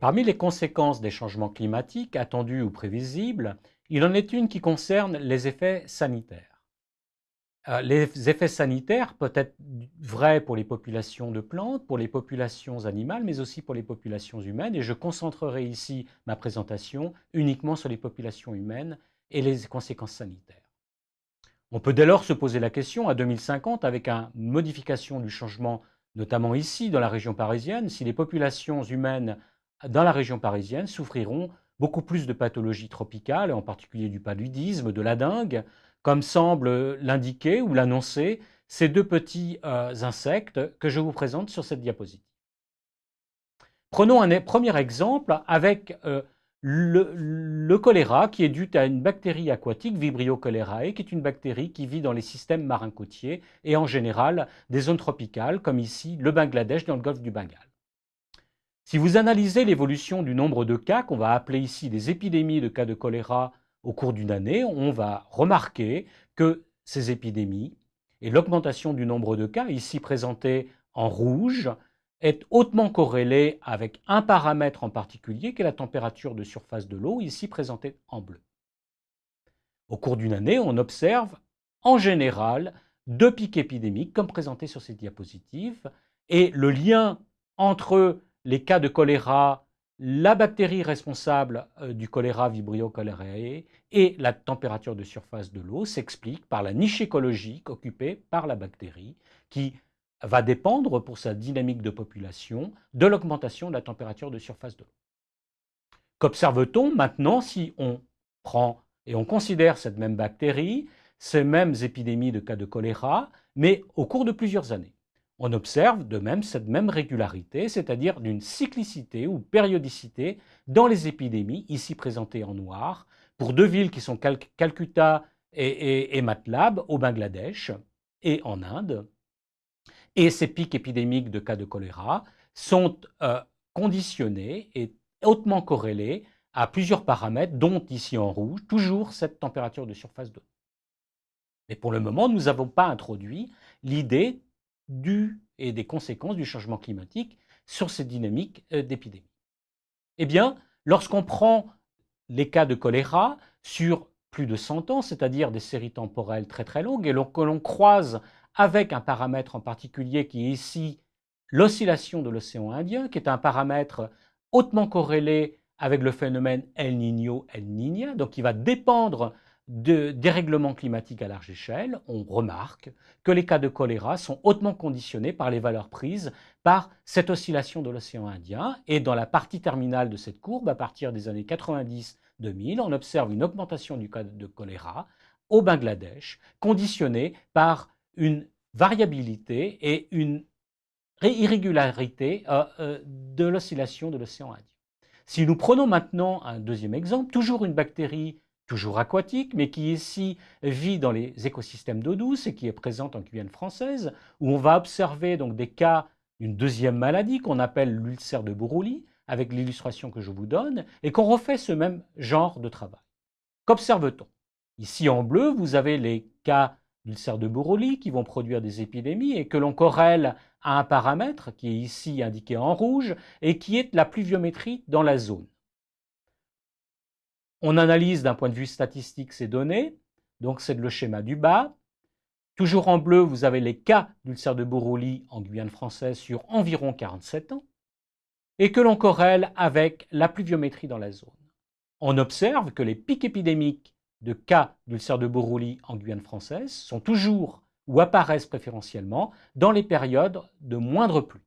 Parmi les conséquences des changements climatiques attendus ou prévisibles, il en est une qui concerne les effets sanitaires. Euh, les effets sanitaires peuvent être vrais pour les populations de plantes, pour les populations animales, mais aussi pour les populations humaines, et je concentrerai ici ma présentation uniquement sur les populations humaines et les conséquences sanitaires. On peut dès lors se poser la question, à 2050, avec une modification du changement, notamment ici dans la région parisienne, si les populations humaines dans la région parisienne souffriront beaucoup plus de pathologies tropicales, en particulier du paludisme, de la dengue, comme semble l'indiquer ou l'annoncer ces deux petits euh, insectes que je vous présente sur cette diapositive. Prenons un premier exemple avec euh, le, choléra qui est dû à une bactérie aquatique, Vibrio cholerae, qui est une bactérie qui vit dans les systèmes marins côtiers et en général des zones tropicales, comme ici le Bangladesh dans le golfe du Bengale. Si vous analysez l'évolution du nombre de cas, qu'on va appeler ici des épidémies de cas de choléra au cours d'une année, on va remarquer que ces épidémies et l'augmentation du nombre de cas, ici présentés en rouge, est hautement corrélée avec un paramètre en particulier, qui est la température de surface de l'eau, ici présentée en bleu. Au cours d'une année, on observe en général deux pics épidémiques, comme présenté sur cette diapositive, et le lien entre les cas de choléra, la bactérie responsable euh, du choléra Vibrio cholerae et la température de surface de l'eau s'expliquent par la niche écologique occupée par la bactérie qui va dépendre pour sa dynamique de population de l'augmentation de la température de surface de l'eau. Qu'observe-t-on maintenant si on prend et on considère cette même bactérie, ces mêmes épidémies de cas de choléra, mais au cours de plusieurs années? On observe de même cette même régularité, c'est-à-dire d'une cyclicité ou périodicité dans les épidémies, ici présentées en noir, pour deux villes qui sont Calcutta et, Matlab au Bangladesh et en Inde. Et ces pics épidémiques de cas de choléra sont euh, conditionnés et hautement corrélés à plusieurs paramètres, dont ici en rouge, toujours cette température de surface d'eau. Mais pour le moment, nous n'avons pas introduit l'idée du et des conséquences du changement climatique sur ces dynamiques euh, d'épidémie. Eh bien, lorsqu'on prend les cas de choléra sur plus de 100 ans, c'est-à-dire des séries temporelles très très longues, et que l'on croise avec un paramètre en particulier qui est ici l'oscillation de l'océan Indien, qui est un paramètre hautement corrélé avec le phénomène El Niño-El Niña, donc qui va dépendre de dérèglement climatique à large échelle, on remarque que les cas de choléra sont hautement conditionnés par les valeurs prises par cette oscillation de l'océan Indien. Et dans la partie terminale de cette courbe, à partir des années 90-2000, on observe une augmentation du cas de choléra au Bangladesh, conditionnée par une variabilité et une irrégularité euh, euh, de l'oscillation de l'océan Indien. Si nous prenons maintenant un deuxième exemple, toujours une bactérie toujours aquatique, mais qui ici vit dans les écosystèmes d'eau douce et qui est présente en Guyane française, où on va observer donc des cas d'une deuxième maladie qu'on appelle l'ulcère de Buruli, avec l'illustration que je vous donne, et qu'on refait ce même genre de travail. Qu'observe-t-on? Ici en bleu, vous avez les cas d'ulcère de Buruli qui vont produire des épidémies et que l'on corrèle à un paramètre qui est ici indiqué en rouge et qui est la pluviométrie dans la zone. On analyse d'un point de vue statistique ces données, donc c'est le schéma du bas. Toujours en bleu, vous avez les cas d'ulcère de Buruli en Guyane française sur environ 47 ans, et que l'on corrèle avec la pluviométrie dans la zone. On observe que les pics épidémiques de cas d'ulcère de Buruli en Guyane française sont toujours ou apparaissent préférentiellement dans les périodes de moindre pluie.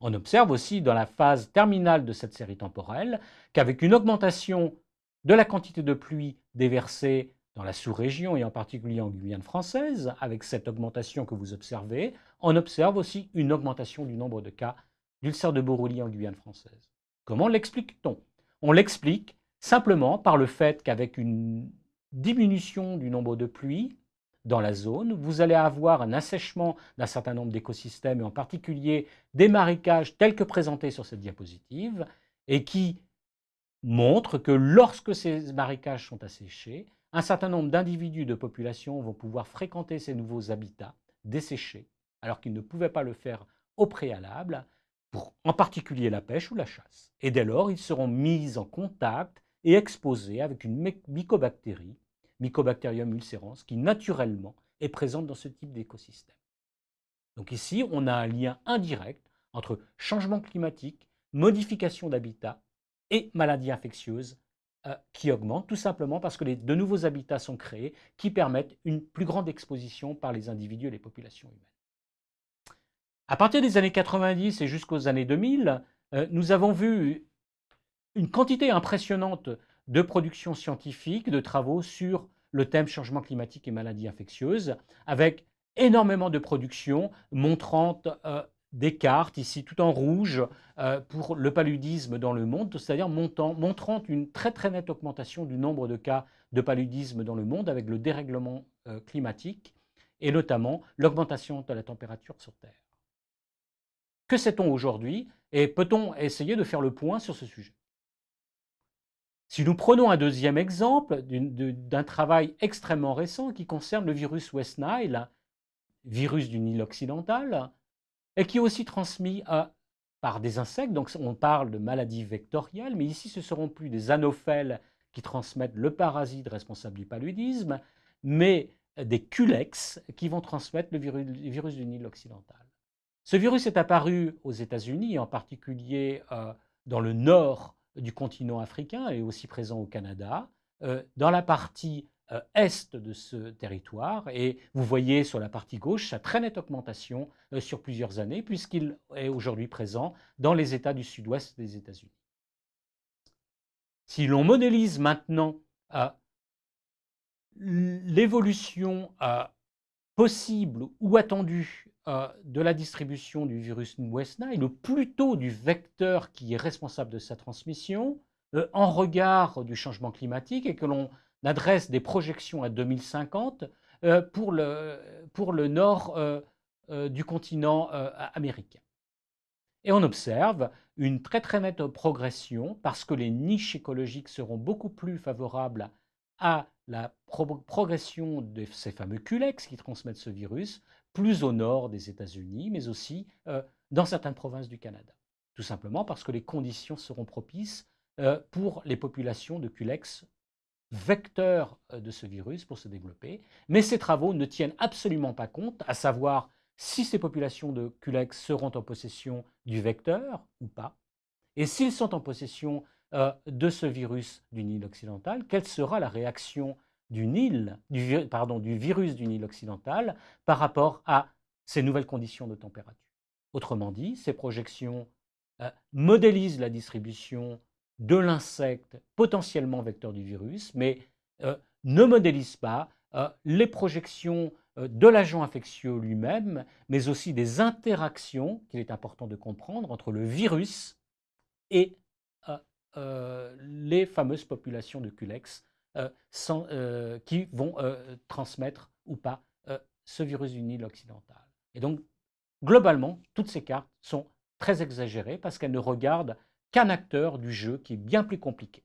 On observe aussi dans la phase terminale de cette série temporelle qu'avec une augmentation de la quantité de pluie déversée dans la sous-région et en particulier en Guyane française, avec cette augmentation que vous observez, on observe aussi une augmentation du nombre de cas d'ulcère de Borrelie en Guyane française. Comment l'explique-t-on? On l'explique simplement par le fait qu'avec une diminution du nombre de pluies dans la zone, vous allez avoir un assèchement d'un certain nombre d'écosystèmes, et en particulier des marécages tels que présentés sur cette diapositive, et qui montre que lorsque ces marécages sont asséchés, un certain nombre d'individus de population vont pouvoir fréquenter ces nouveaux habitats desséchés, alors qu'ils ne pouvaient pas le faire au préalable, pour en particulier la pêche ou la chasse. Et dès lors, ils seront mis en contact et exposés avec une mycobactérie, Mycobacterium ulcerans, qui naturellement est présente dans ce type d'écosystème. Donc ici, on a un lien indirect entre changement climatique, modification d'habitat et maladies infectieuses euh, qui augmentent, tout simplement parce que de nouveaux habitats sont créés qui permettent une plus grande exposition par les individus et les populations humaines. À partir des années 90 et jusqu'aux années 2000, euh, nous avons vu une quantité impressionnante de productions scientifiques, de travaux sur le thème changement climatique et maladies infectieuses, avec énormément de productions montrant euh, des cartes, ici tout en rouge, euh, pour le paludisme dans le monde, c'est-à-dire montrant une très très nette augmentation du nombre de cas de paludisme dans le monde avec le dérèglement climatique et notamment l'augmentation de la température sur Terre. Que sait-on aujourd'hui et peut-on essayer de faire le point sur ce sujet? Si nous prenons un deuxième exemple d'un travail extrêmement récent qui concerne le virus West Nile, virus du Nil occidental, et qui est aussi transmis par des insectes, donc on parle de maladies vectorielles, mais ici ce seront plus des anophèles qui transmettent le parasite responsable du paludisme, mais des culex qui vont transmettre le virus du Nil occidental. Ce virus est apparu aux États-Unis, en particulier euh, dans le nord du continent africain et aussi présent au Canada, euh, dans la partie est de ce territoire. Et vous voyez sur la partie gauche sa très nette augmentation sur plusieurs années, puisqu'il est aujourd'hui présent dans les États du sud-ouest des États-Unis. Si l'on modélise maintenant l'évolution possible ou attendue euh, de la distribution du virus West Nile, ou plutôt du vecteur qui est responsable de sa transmission, euh, en regard du changement climatique et que l'on adresse des projections à 2050 euh, pour, le, pour, le, nord du continent américain. Et on observe une très très nette progression parce que les niches écologiques seront beaucoup plus favorables à la progression de ces fameux culex qui transmettent ce virus plus au nord des États-Unis, mais aussi euh, dans certaines provinces du Canada. Tout simplement parce que les conditions seront propices euh, pour les populations de culex vecteurs euh, de ce virus pour se développer. Mais ces travaux ne tiennent absolument pas compte, à savoir si ces populations de culex seront en possession du vecteur ou pas, et s'ils sont en possession de ce virus du Nil occidental, quelle sera la réaction du Nil, pardon, du virus du Nil occidental par rapport à ces nouvelles conditions de température? Autrement dit, ces projections euh, modélisent la distribution de l'insecte potentiellement vecteur du virus, mais euh, ne modélisent pas euh, les projections de l'agent infectieux lui-même, mais aussi des interactions qu'il est important de comprendre entre le virus et les fameuses populations de Culex euh, euh, qui vont euh, transmettre ou pas ce virus du Nil occidental. Et donc, globalement, toutes ces cartes sont très exagérées parce qu'elles ne regardent qu'un acteur du jeu qui est bien plus compliqué.